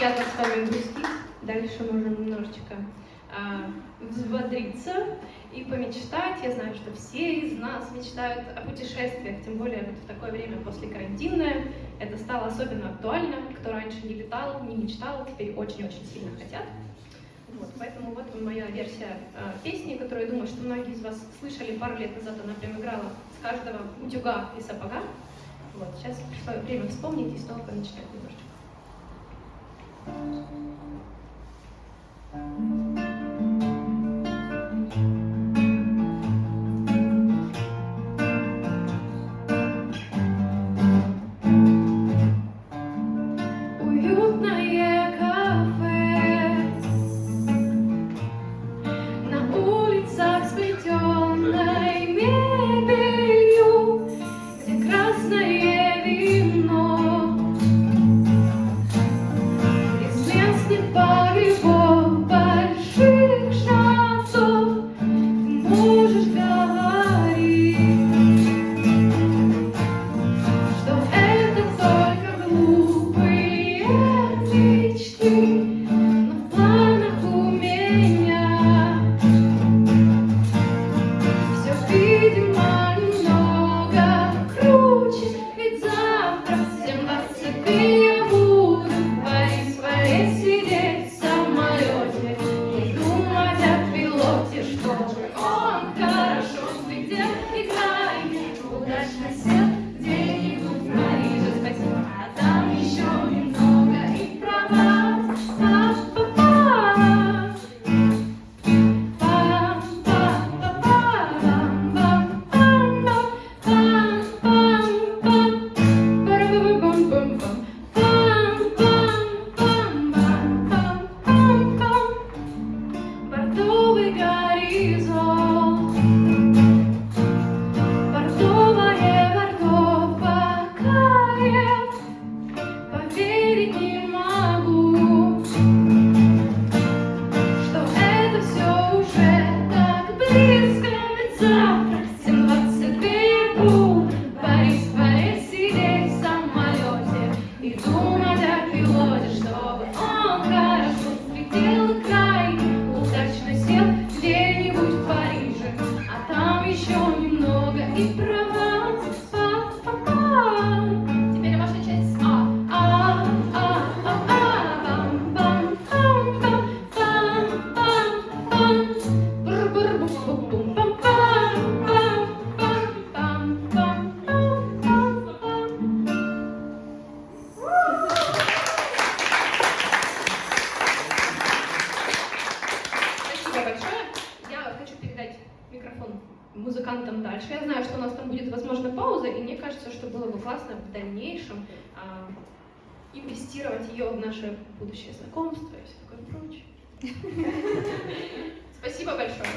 приятно с вами грустить. Дальше можем немножечко а, взбодриться и помечтать. Я знаю, что все из нас мечтают о путешествиях, тем более вот в такое время после карантинное. Это стало особенно актуально. Кто раньше не летал, не мечтал, теперь очень-очень сильно хотят. Вот, поэтому вот моя версия э, песни, которую, я думаю, что многие из вас слышали пару лет назад. Она прям играла с каждого утюга и сапога. Вот, сейчас пришло время вспомнить и снова помечтать you. Дальше. Я знаю, что у нас там будет, возможно, пауза, и мне кажется, что было бы классно в дальнейшем а, инвестировать ее в наше будущее знакомство и все такое прочее. Спасибо большое.